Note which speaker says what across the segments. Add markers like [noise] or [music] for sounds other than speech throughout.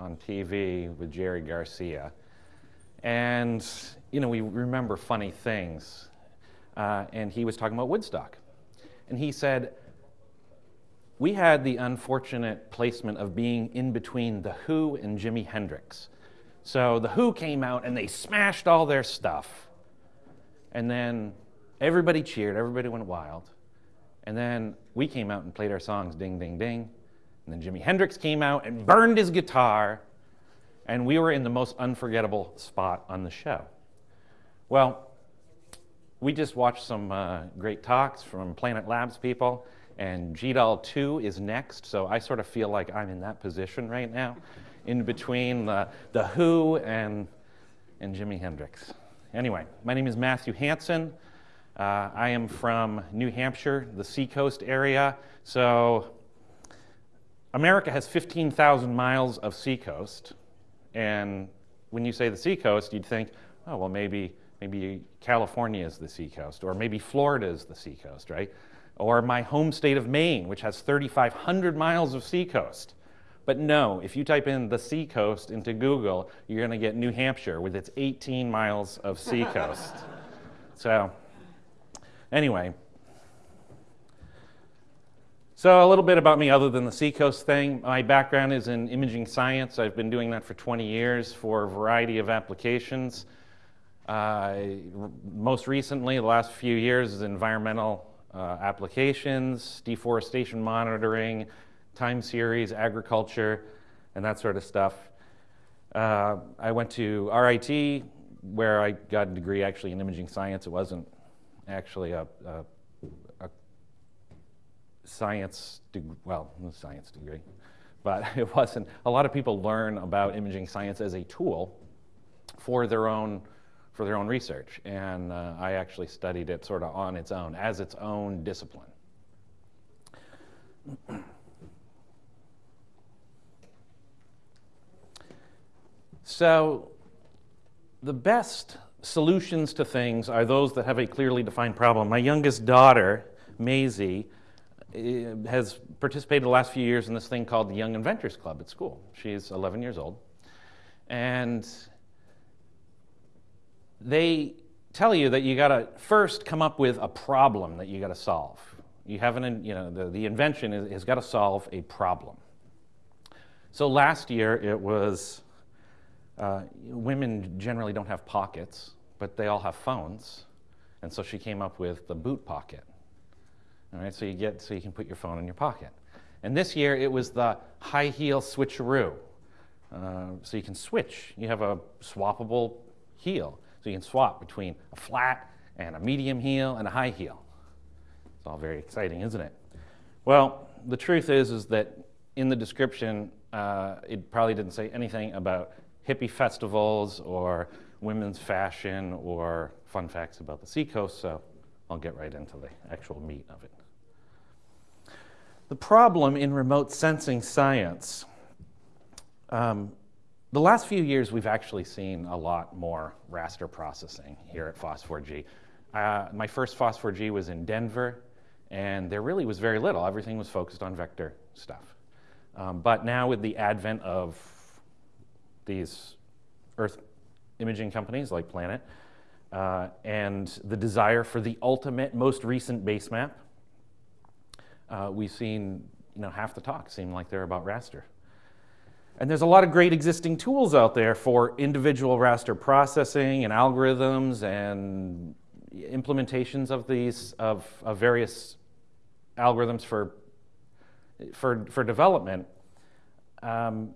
Speaker 1: on TV with Jerry Garcia. And, you know, we remember funny things. Uh, and he was talking about Woodstock. And he said, we had the unfortunate placement of being in between The Who and Jimi Hendrix. So The Who came out and they smashed all their stuff. And then everybody cheered, everybody went wild. And then we came out and played our songs, ding, ding, ding. And then Jimi Hendrix came out and burned his guitar. And we were in the most unforgettable spot on the show. Well, we just watched some uh, great talks from Planet Labs people, and GDAL 2 is next, so I sort of feel like I'm in that position right now, in between the, the Who and, and Jimi Hendrix. Anyway, my name is Matthew Hanson. Uh, I am from New Hampshire, the seacoast area. So America has 15,000 miles of seacoast. And when you say the seacoast, you'd think, oh, well, maybe, maybe California is the seacoast, or maybe Florida is the seacoast, right? Or my home state of Maine, which has 3,500 miles of seacoast. But no, if you type in the seacoast into Google, you're going to get New Hampshire with its 18 miles of seacoast. [laughs] so Anyway, so a little bit about me other than the Seacoast thing. My background is in imaging science. I've been doing that for 20 years for a variety of applications. Uh, most recently, the last few years, is environmental uh, applications, deforestation monitoring, time series, agriculture, and that sort of stuff. Uh, I went to RIT, where I got a degree actually in imaging science. It wasn't actually a, a, a science, well, science degree, but [laughs] it wasn't. A lot of people learn about imaging science as a tool for their own for their own research, and uh, I actually studied it sort of on its own as its own discipline. so, the best solutions to things are those that have a clearly defined problem. My youngest daughter, Maisie, has participated the last few years in this thing called the Young Inventors Club at school. She's 11 years old. And they tell you that you got to first come up with a problem that you got to solve. You haven't, you know, the, the invention is, has got to solve a problem. So last year it was uh, women generally don't have pockets, but they all have phones. And so she came up with the boot pocket. All right, so you get so you can put your phone in your pocket. And this year it was the high heel switcheroo. Uh, so you can switch. You have a swappable heel. So you can swap between a flat and a medium heel and a high heel. It's all very exciting, isn't it? Well, the truth is, is that in the description, uh, it probably didn't say anything about hippie festivals or women's fashion or fun facts about the seacoast, so I'll get right into the actual meat of it. The problem in remote sensing science, um, the last few years we've actually seen a lot more raster processing here at FOSS4G. Uh, my first FOSS4G was in Denver, and there really was very little. Everything was focused on vector stuff. Um, but now with the advent of these Earth imaging companies like Planet, uh, and the desire for the ultimate, most recent base map, uh, we've seen you know, half the talk seem like they're about raster. And there's a lot of great existing tools out there for individual raster processing and algorithms and implementations of these, of, of various algorithms for, for, for development. Um,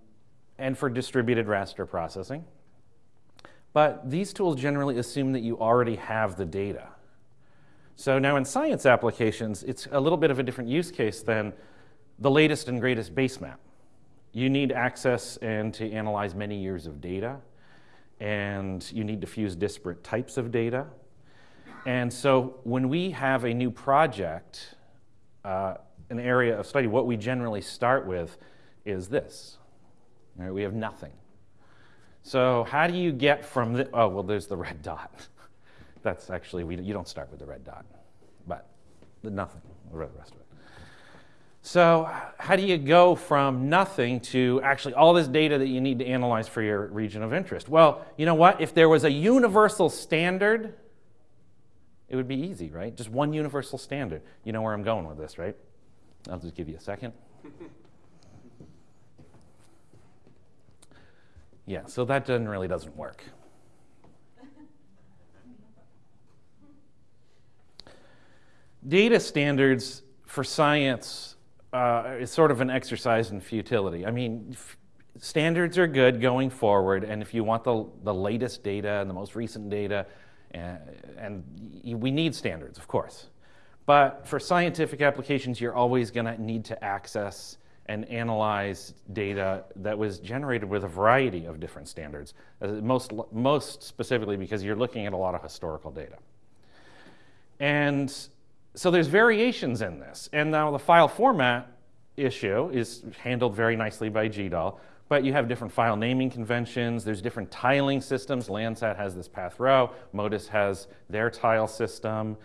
Speaker 1: and for distributed raster processing. But these tools generally assume that you already have the data. So now in science applications, it's a little bit of a different use case than the latest and greatest base map. You need access and to analyze many years of data, and you need to fuse disparate types of data. And so when we have a new project, uh, an area of study, what we generally start with is this. Right, we have nothing. So how do you get from the, oh, well, there's the red [laughs] dot. That's actually, we, you don't start with the red dot, but nothing, the rest of it. So, how do you go from nothing to actually all this data that you need to analyze for your region of interest? Well, you know what? If there was a universal standard, it would be easy, right? Just one universal standard. You know where I'm going with this, right? I'll just give you a second. [laughs] yeah, so that doesn't really doesn't work. Data standards for science uh, is sort of an exercise in futility. I mean, standards are good going forward, and if you want the, the latest data and the most recent data, and, and we need standards, of course. But for scientific applications, you're always going to need to access and analyze data that was generated with a variety of different standards, uh, most, most specifically because you're looking at a lot of historical data. And so there's variations in this. And now the file format issue is handled very nicely by GDAL, but you have different file naming conventions. There's different tiling systems. Landsat has this path row, MODIS has their tile system.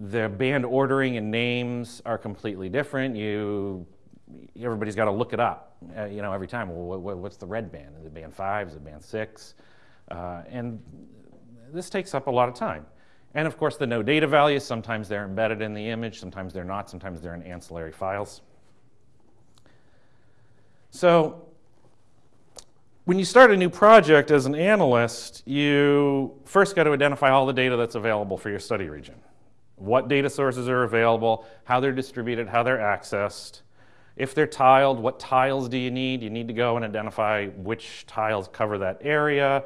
Speaker 1: The band ordering and names are completely different. You, everybody's got to look it up, uh, you know, every time. Well, what, what's the red band? Is it band five? Is it band six? Uh, and this takes up a lot of time. And of course, the no data values, sometimes they're embedded in the image, sometimes they're not, sometimes they're in ancillary files. So when you start a new project as an analyst, you first got to identify all the data that's available for your study region. What data sources are available, how they're distributed, how they're accessed. If they're tiled, what tiles do you need? You need to go and identify which tiles cover that area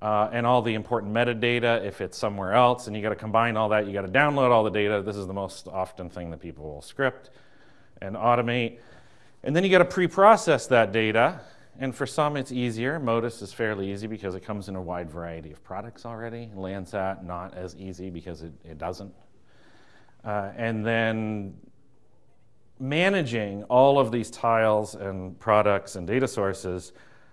Speaker 1: uh, and all the important metadata if it's somewhere else. And you got to combine all that. You got to download all the data. This is the most often thing that people will script and automate. And then you got to pre-process that data. And for some, it's easier. Modis is fairly easy because it comes in a wide variety of products already. Landsat, not as easy because it, it doesn't. Uh, and then managing all of these tiles and products and data sources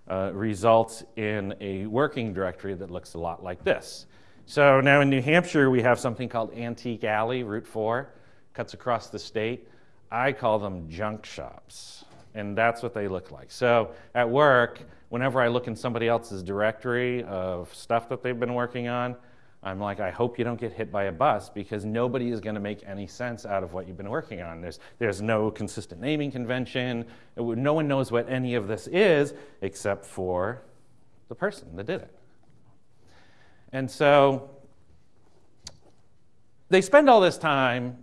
Speaker 1: uh, results in a working directory that looks a lot like this. So now in New Hampshire, we have something called Antique Alley, Route 4, cuts across the state. I call them junk shops, and that's what they look like. So at work, whenever I look in somebody else's directory of stuff that they've been working on, I'm like, I hope you don't get hit by a bus because nobody is going to make any sense out of what you've been working on. There's, there's no consistent naming convention. no one knows what any of this is except for the person that did it. And so they spend all this time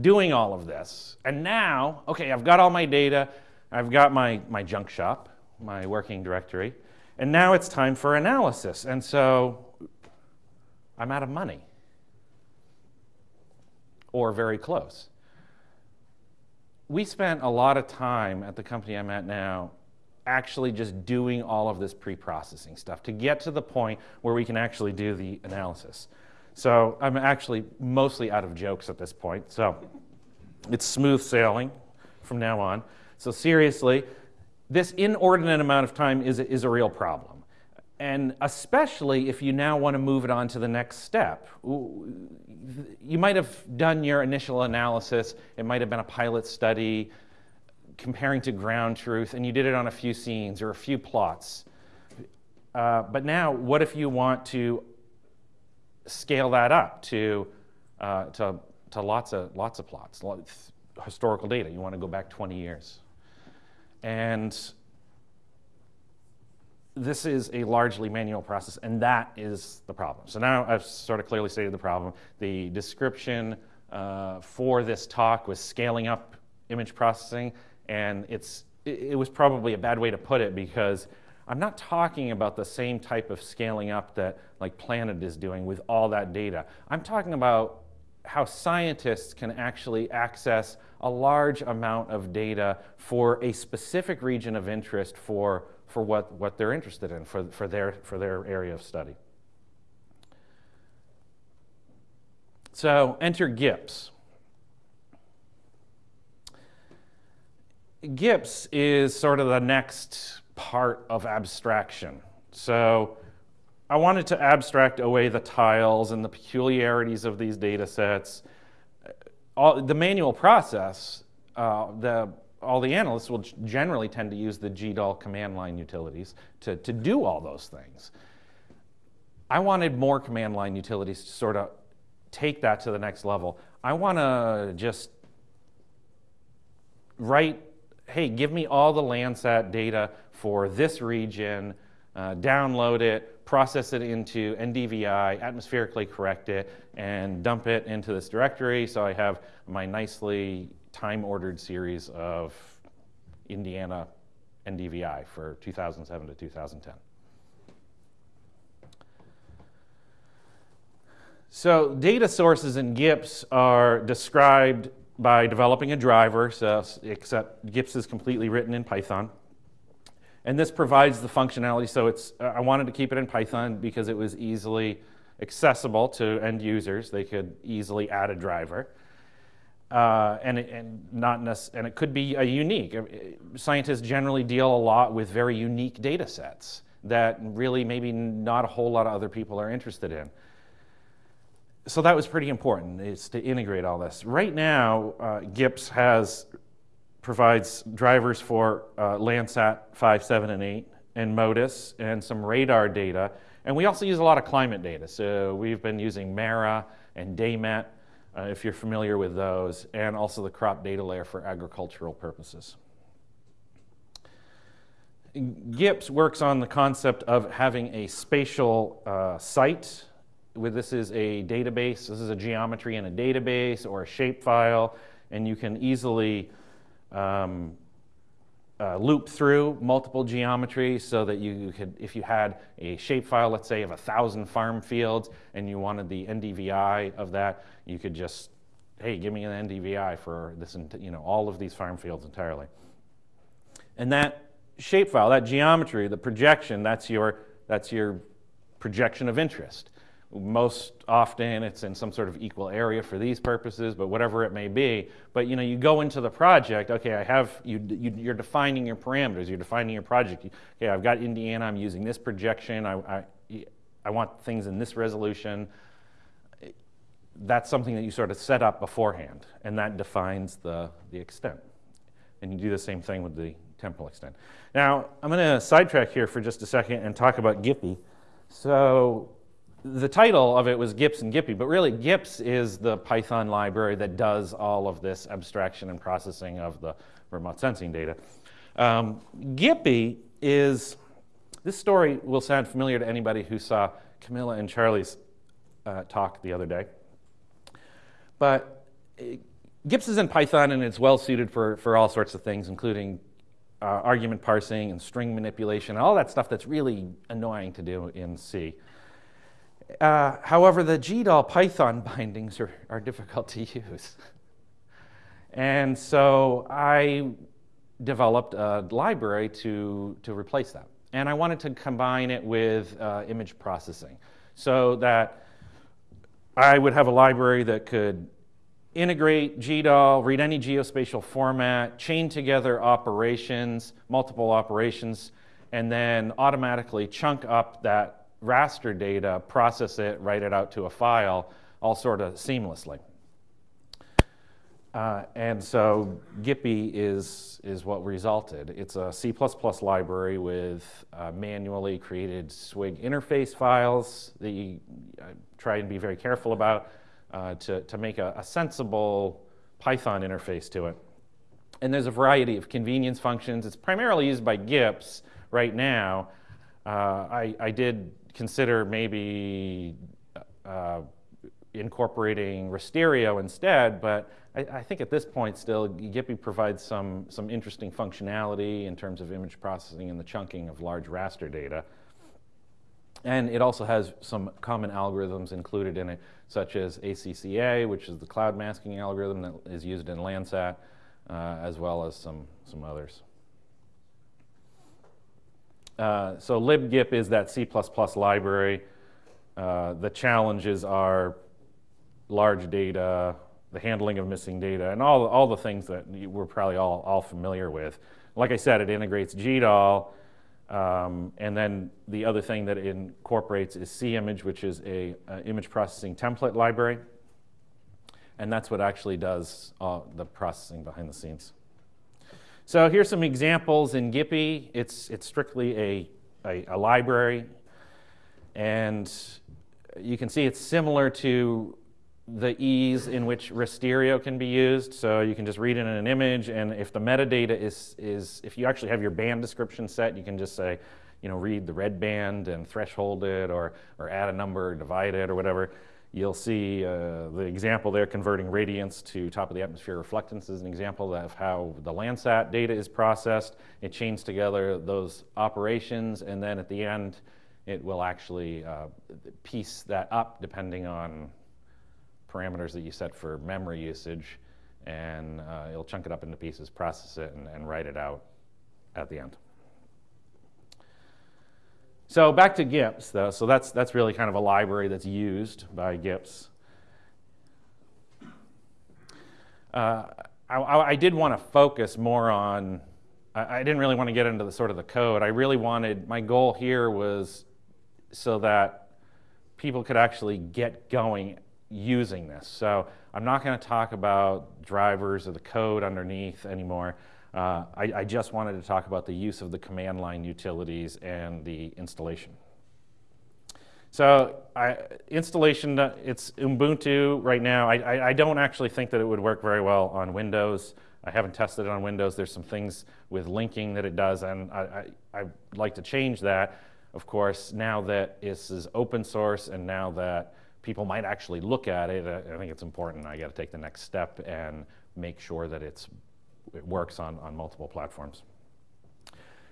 Speaker 1: doing all of this. And now, okay, I've got all my data, I've got my, my junk shop, my working directory, and now it's time for analysis. And so I'm out of money. Or very close. We spent a lot of time at the company I'm at now actually just doing all of this pre processing stuff to get to the point where we can actually do the analysis. So I'm actually mostly out of jokes at this point. So it's smooth sailing from now on. So, seriously, this inordinate amount of time is, is a real problem and especially if you now want to move it on to the next step. You might have done your initial analysis, it might have been a pilot study comparing to ground truth, and you did it on a few scenes or a few plots. Uh, but now, what if you want to scale that up to, uh, to, to lots, of, lots of plots, lots, historical data? You want to go back 20 years. And this is a largely manual process, and that is the problem. So now I've sort of clearly stated the problem. The description uh, for this talk was scaling up image processing, and it's, it was probably a bad way to put it because I'm not talking about the same type of scaling up that like Planet is doing with all that data. I'm talking about how scientists can actually access a large amount of data for a specific region of interest for for what, what they're interested in, for, for, their, for their area of study. So enter GIPS. GIPS is sort of the next part of abstraction. So I wanted to abstract away the tiles and the peculiarities of these data sets. All, the manual process uh, the, all the analysts will generally tend to use the GDAL command line utilities to, to do all those things. I wanted more command line utilities to sort of take that to the next level. I want to just write, hey, give me all the Landsat data for this region, uh, download it, process it into NDVI, atmospherically correct it, and dump it into this directory so I have my nicely time-ordered series of Indiana NDVI for 2007 to 2010. So data sources in GIPS are described by developing a driver, so except GIPS is completely written in Python. And this provides the functionality, so it's, I wanted to keep it in Python because it was easily accessible to end users. They could easily add a driver. Uh, and, it, and, not and it could be a unique. Scientists generally deal a lot with very unique data sets that really maybe not a whole lot of other people are interested in so that was pretty important, is to integrate all this. Right now, uh, GIPS has provides drivers for uh, Landsat 5, 7, and 8, and MODIS, and some radar data. And we also use a lot of climate data. So we've been using MERRA and DayMet, uh, if you're familiar with those, and also the crop data layer for agricultural purposes. GIPS works on the concept of having a spatial uh, site this is a database, this is a geometry in a database or a shapefile, and you can easily um, uh, loop through multiple geometries so that you could, if you had a shapefile, let's say, of a thousand farm fields, and you wanted the NDVI of that, you could just, hey, give me an NDVI for this, you know, all of these farm fields entirely. And that shapefile, that geometry, the projection, that's your, that's your projection of interest. Most often it's in some sort of equal area for these purposes, but whatever it may be. But you know, you go into the project, okay, I have, you, you, are defining your parameters, you're defining your project. Okay, I've got Indiana, I'm using this projection, I, I, I want things in this resolution. That's something that you sort of set up beforehand, and that defines the, the extent. And you do the same thing with the temporal extent. Now, I'm going to sidetrack here for just a second and talk about GIPPY. So the title of it was GIPS and GIPPY, but really GIPS is the Python library that does all of this abstraction and processing of the remote sensing data. Um, GIPPY is, this story will sound familiar to anybody who saw Camilla and Charlie's uh, talk the other day. But uh, GIPS is in Python and it's well suited for, for all sorts of things, including uh, argument parsing and string manipulation, and all that stuff that's really annoying to do in C. Uh, however, the GDAL Python [laughs] bindings are, are difficult to use. and so I developed a library to, to replace that. And I wanted to combine it with uh, image processing so that I would have a library that could integrate GDAL, read any geospatial format, chain together operations, multiple operations, and then automatically chunk up that raster data, process it, write it out to a file, all sort of seamlessly. Uh, and so GIPPY is, is what resulted. It's a C++ library with uh, manually created SWIG interface files that you uh, try and be very careful about uh, to, to make a, a sensible Python interface to it. And there's a variety of convenience functions. It's primarily used by GIPS right now. Uh, I, I did consider maybe uh, incorporating Rasterio instead, but I, I, think at this point still GIPPY provides some, some interesting functionality in terms of image processing and the chunking of large raster data. And it also has some common algorithms included in it, such as ACCA, which is the cloud masking algorithm that is used in Landsat, uh, as well as some, some others. Uh, so libgip is that C++ library. Uh, the challenges are large data, the handling of missing data, and all, all the things that we're probably all, all familiar with. Like I said, it integrates GDAL, um, and then the other thing that it incorporates is CImage, which is a, a image processing template library. and that's what actually does all the processing behind the scenes. So here's some examples in GIPPY. It's, it's strictly a, a, a library, and you can see it's similar to the ease in which Rasterio can be used. So you can just read it in an image, and if the metadata is, is if you actually have your band description set, you can just say, you know, read the red band and threshold it, or, or add a number, divide it, or whatever. You'll see uh, the example there converting radiance to top of the atmosphere reflectance is an example of how the Landsat data is processed. It chains together those operations, and then at the end, it will actually uh, piece that up depending on parameters that you set for memory usage, and uh, it'll chunk it up into pieces, process it, and, and write it out at the end. So back to GIPS, though. So that's, that's really kind of a library that's used by GIPS. Uh, I, I, did want to focus more on, I, I, didn't really want to get into the sort of the code. I really wanted, my goal here was so that people could actually get going using this. So I'm not going to talk about drivers or the code underneath anymore. Uh, I, I, just wanted to talk about the use of the command line utilities and the installation. So I, installation, it's Ubuntu right now. I, I, I, don't actually think that it would work very well on Windows. I haven't tested it on Windows. There's some things with linking that it does, and I, I, I'd like to change that, of course, now that this is open source and now that people might actually look at it, I think it's important. I got to take the next step and make sure that it's, it works on, on multiple platforms.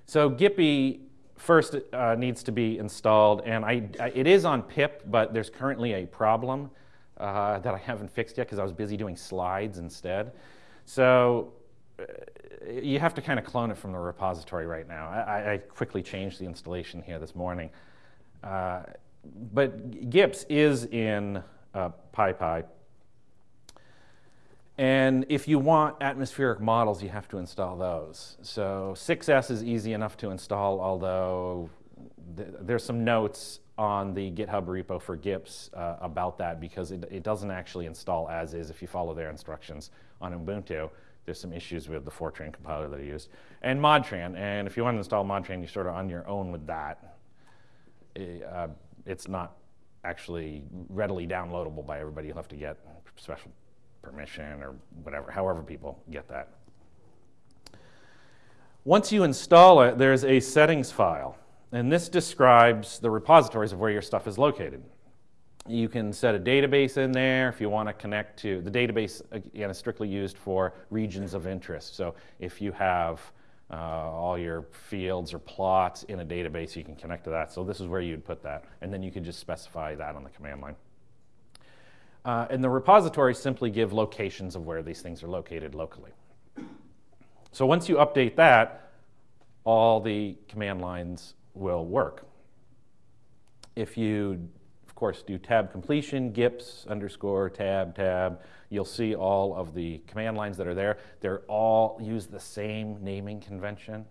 Speaker 1: So GIPPY first uh, needs to be installed, and I, I, it is on pip, but there's currently a problem uh, that I haven't fixed yet because I was busy doing slides instead. So uh, you have to kind of clone it from the repository right now. I, I quickly changed the installation here this morning. Uh, but GIPS is in uh, PyPy. And if you want atmospheric models, you have to install those. So 6S is easy enough to install, although th there's some notes on the GitHub repo for GIPS uh, about that because it, it, doesn't actually install as is if you follow their instructions on Ubuntu. There's some issues with the Fortran compiler that I used. And Modtran, and if you want to install Modtran, you're sort of on your own with that. Uh, it's not actually readily downloadable by everybody. You'll have to get special permission or whatever, however people get that. Once you install it, there's a settings file, and this describes the repositories of where your stuff is located. You can set a database in there if you want to connect to, the database again is strictly used for regions of interest. So if you have uh, all your fields or plots in a database, you can connect to that. So this is where you'd put that. And then you can just specify that on the command line. Uh, and the repositories simply give locations of where these things are located locally. So once you update that, all the command lines will work. If you of course, do tab completion, gips underscore tab tab. You'll see all of the command lines that are there. They're all use the same naming convention.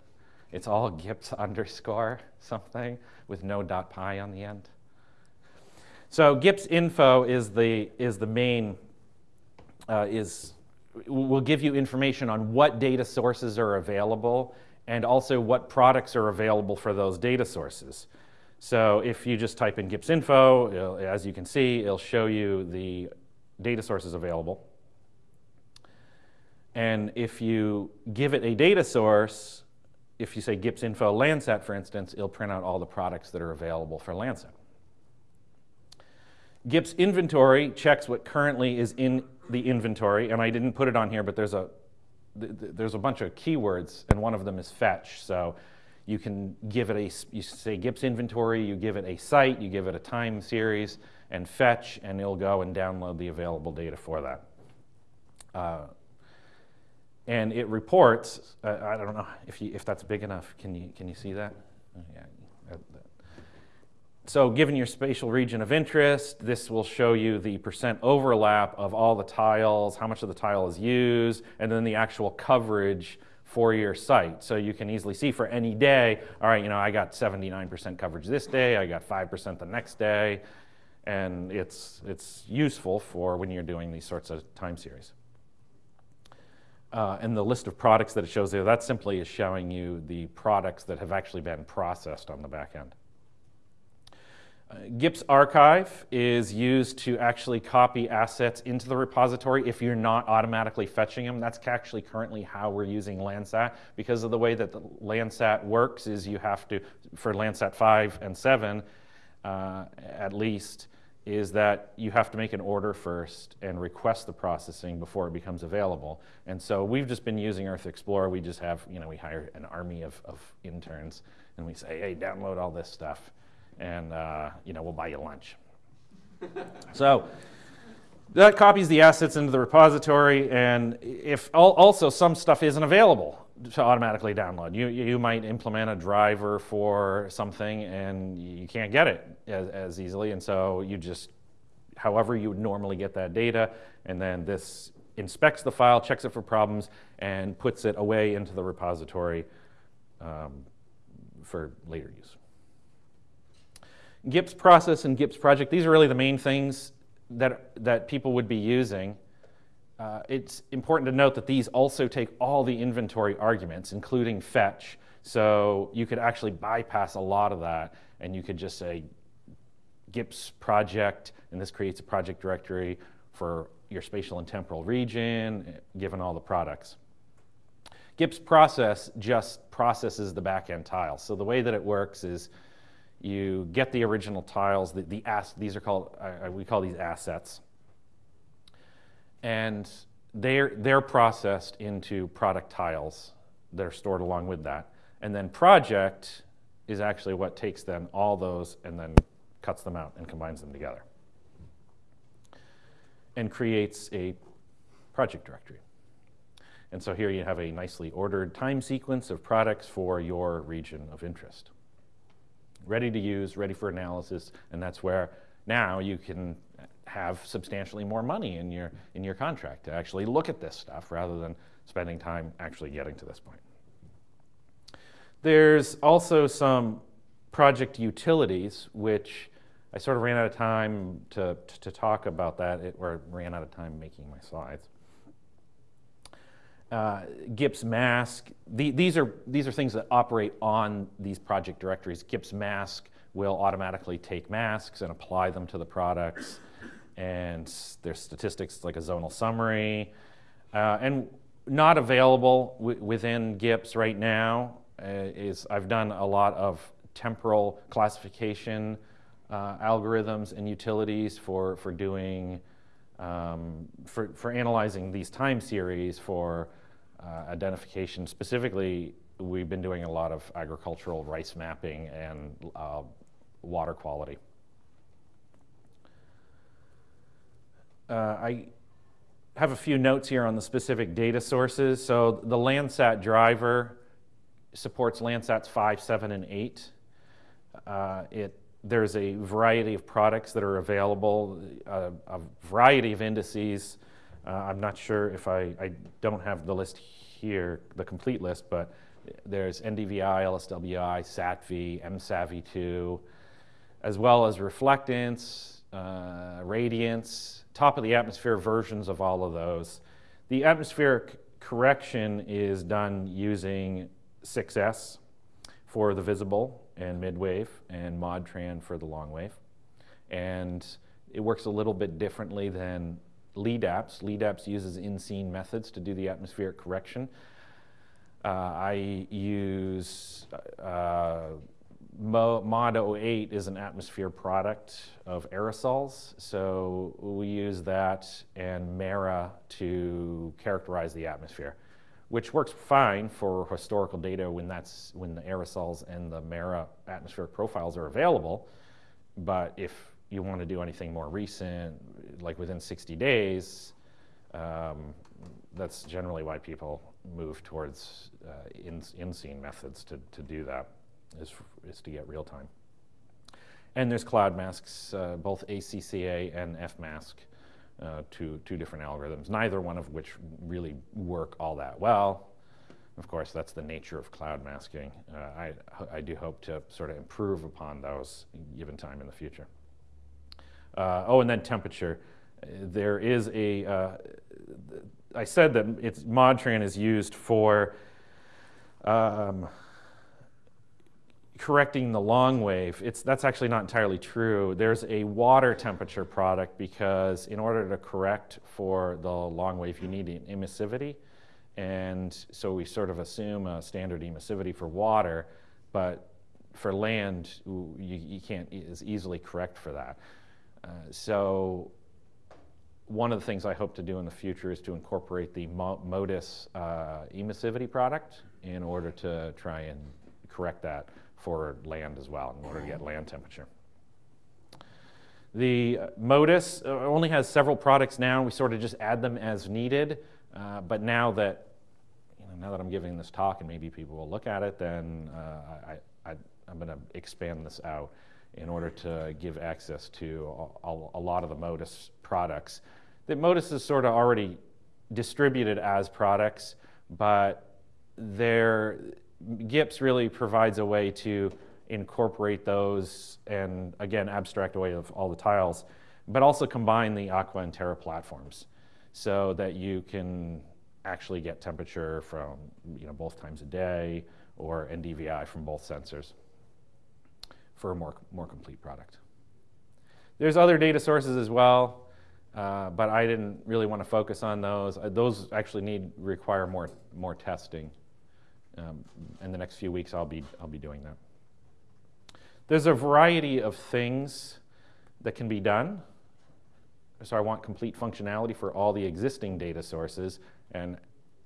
Speaker 1: It's all gips [laughs] underscore something with no dot py on the end. So gips info is the, is the main, uh, is, will give you information on what data sources are available and also what products are available for those data sources. So if you just type in GIPS info, as you can see, it'll show you the data sources available. And if you give it a data source, if you say GIPS info Landsat, for instance, it'll print out all the products that are available for Landsat. GIPS inventory checks what currently is in the inventory, and I didn't put it on here, but there's a, there's a bunch of keywords, and one of them is fetch. So you can give it a, you say GIPS inventory, you give it a site, you give it a time series, and fetch, and it'll go and download the available data for that. Uh, and it reports, uh, I don't know if, you, if that's big enough. Can you, can you see that? Oh, yeah. So given your spatial region of interest, this will show you the percent overlap of all the tiles, how much of the tile is used, and then the actual coverage for your site. So you can easily see for any day, all right, you know, I got 79% coverage this day, I got 5% the next day. And it's, it's useful for when you're doing these sorts of time series. Uh, and the list of products that it shows there, that simply is showing you the products that have actually been processed on the back end. GIPS archive is used to actually copy assets into the repository if you're not automatically fetching them. That's actually currently how we're using Landsat. Because of the way that the Landsat works is you have to, for Landsat 5 and 7 uh, at least, is that you have to make an order first and request the processing before it becomes available. And so we've just been using Earth Explorer. We just have, you know, we hire an army of, of interns and we say, hey, download all this stuff and, uh, you know, we'll buy you lunch. [laughs] so that copies the assets into the repository and if also some stuff isn't available to automatically download. You, you might implement a driver for something and you can't get it as, as easily. And so you just, however you would normally get that data, and then this inspects the file, checks it for problems, and puts it away into the repository um, for later use. GIPS process and GIPS project, these are really the main things that, that people would be using. Uh, it's important to note that these also take all the inventory arguments, including fetch. So you could actually bypass a lot of that, and you could just say GIPS project, and this creates a project directory for your spatial and temporal region, given all the products. GIPS process just processes the backend tiles. So the way that it works is you get the original tiles, the, the ass, these are called, uh, we call these assets and they're, they're processed into product tiles that are stored along with that. And then project is actually what takes then all those and then cuts them out and combines them together and creates a project directory. And so here you have a nicely ordered time sequence of products for your region of interest. Ready to use, ready for analysis, and that's where now you can have substantially more money in your, in your contract to actually look at this stuff rather than spending time actually getting to this point. There's also some project utilities, which I sort of ran out of time to, to, talk about that, it, or ran out of time making my slides. Uh, GIPS mask, the, these, are, these are things that operate on these project directories. GIPS mask will automatically take masks and apply them to the products and there's statistics like a zonal summary. Uh, and not available within GIPS right now uh, is I've done a lot of temporal classification uh, algorithms and utilities for, for doing, um, for, for analyzing these time series for identification. Specifically, we've been doing a lot of agricultural rice mapping and uh, water quality. Uh, I have a few notes here on the specific data sources. So the Landsat driver supports Landsats 5, 7, and 8. Uh, it, there's a variety of products that are available, uh, a variety of indices. Uh, I'm not sure if I, I don't have the list here, the complete list, but there's NDVI, LSWI, SATV, MSAVI2, as well as reflectance, uh, radiance, top of the atmosphere versions of all of those. The atmospheric correction is done using 6S for the visible and midwave and MODTRAN for the long wave. And it works a little bit differently than LEDAPS. LEDAPS uses in-scene methods to do the atmospheric correction. Uh, I use uh, Mod 08 is an atmosphere product of aerosols, so we use that and MERRA to characterize the atmosphere, which works fine for historical data when, that's, when the aerosols and the MERRA atmospheric profiles are available. But if you want to do anything more recent, like within 60 days, um, that's generally why people move towards uh, in-scene methods to, to do that is, is to get real time. And there's cloud masks, uh, both ACCA and FMask, uh, two, two different algorithms, neither one of which really work all that well. Of course, that's the nature of cloud masking. Uh, I, I do hope to sort of improve upon those given time in the future. Uh, oh, and then temperature. Uh, there is a. Uh, I said that it's Modtran is used for um, correcting the long wave. It's, that's actually not entirely true. There's a water temperature product because in order to correct for the long wave, you need an emissivity. And so we sort of assume a standard emissivity for water, but for land, you, you can't as easily correct for that. Uh, so one of the things I hope to do in the future is to incorporate the MODIS uh, emissivity product in order to try and correct that for land as well in order to get land temperature. The MODIS uh, only has several products now. We sort of just add them as needed. Uh, but now that you know, now that I'm giving this talk and maybe people will look at it, then uh, I, I, I'm going to expand this out in order to give access to a, a lot of the MODIS products. That MODIS is sort of already distributed as products, but they're GIPS really provides a way to incorporate those and again abstract away of all the tiles, but also combine the Aqua and Terra platforms so that you can actually get temperature from you know, both times a day or NDVI from both sensors for a more, more complete product. There's other data sources as well, uh, but I didn't really want to focus on those. Uh, those actually need require more, more testing um, in the next few weeks, I'll be, I'll be doing that. There's a variety of things that can be done. So I want complete functionality for all the existing data sources and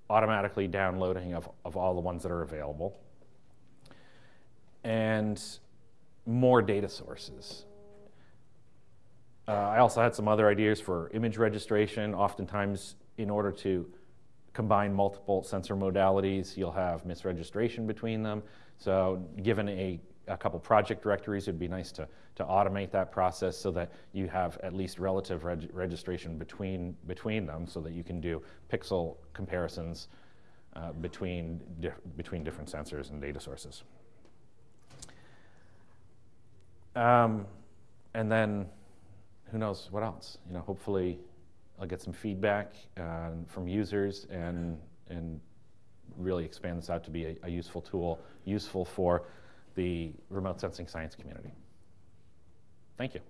Speaker 1: automatically downloading of, of all the ones that are available. And more data sources. Uh, I also had some other ideas for image registration. Oftentimes, in order to combine multiple sensor modalities, you'll have misregistration between them. So given a, a couple project directories, it'd be nice to, to automate that process so that you have at least relative reg registration between, between them so that you can do pixel comparisons uh, between, di between different sensors and data sources. Um, and then who knows what else? You know, hopefully I'll get some feedback uh, from users and, and really expand this out to be a, a useful tool, useful for the remote sensing science community. Thank you.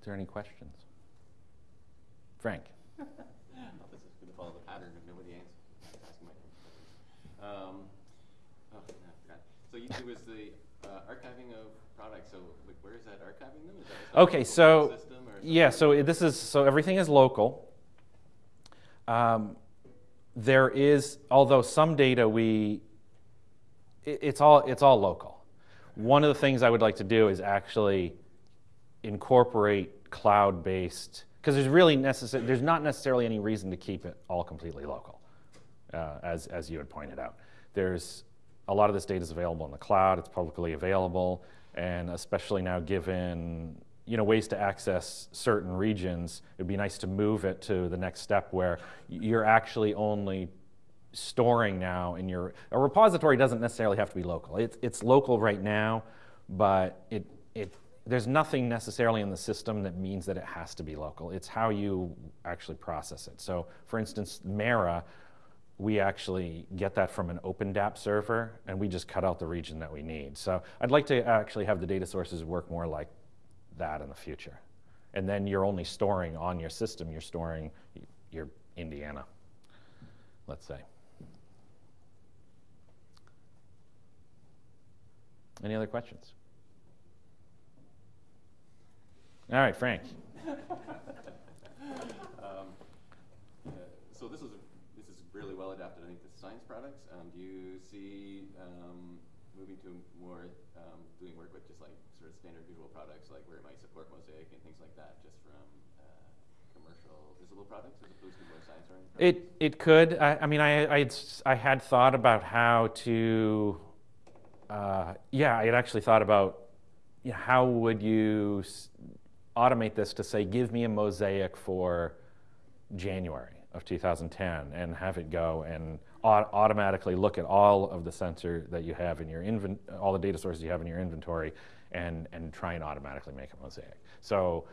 Speaker 1: Is there any questions? Frank.
Speaker 2: this is going to follow the pattern of nobody asking um, so you, do is the uh, archiving of products. So like, where is that archiving them? Is that
Speaker 1: okay, so yeah, so this is so everything is local. Um, there is, although some data we, it, it's all it's all local. One of the things I would like to do is actually incorporate cloud-based because there's really necessary. There's not necessarily any reason to keep it all completely local, uh, as as you had pointed out. There's a lot of this data is available in the cloud, it's publicly available, and especially now given you know, ways to access certain regions, it would be nice to move it to the next step where you're actually only storing now in your, a repository doesn't necessarily have to be local. It, it's local right now, but it, it, there's nothing necessarily in the system that means that it has to be local. It's how you actually process it. So for instance, MERRA, we actually get that from an OpenDAP server, and we just cut out the region that we need. So I'd like to actually have the data sources work more like that in the future. And then you're only storing on your system, you're storing your Indiana, let's say. Any other questions? All right, Frank. [laughs]
Speaker 2: um, so this was really well adapted, I think, to science products. Um, do you see um, moving to more um, doing work with just like sort of standard visual products, like where it might support mosaic and things like that, just from uh, commercial visible products as opposed to more science oriented?
Speaker 1: It it could. I, I mean, I I had, I had thought about how to. Uh, yeah, I had actually thought about you know, how would you automate this to say, give me a mosaic for January of 2010 and have it go and automatically look at all of the sensor that you have in your invent, all the data sources you have in your inventory and, and try and automatically make a mosaic. So,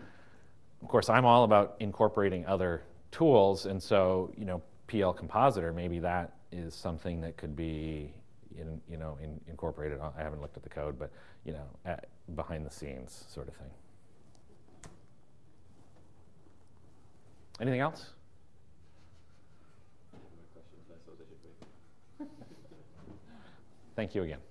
Speaker 1: of course, I'm all about incorporating other tools, and so, you know, PL Compositor, maybe that is something that could be, in, you know, in, incorporated. I haven't looked at the code, but, you know, at, behind the scenes sort of thing. Anything else?
Speaker 2: Any more questions? I suppose I should wait.
Speaker 1: Thank you again.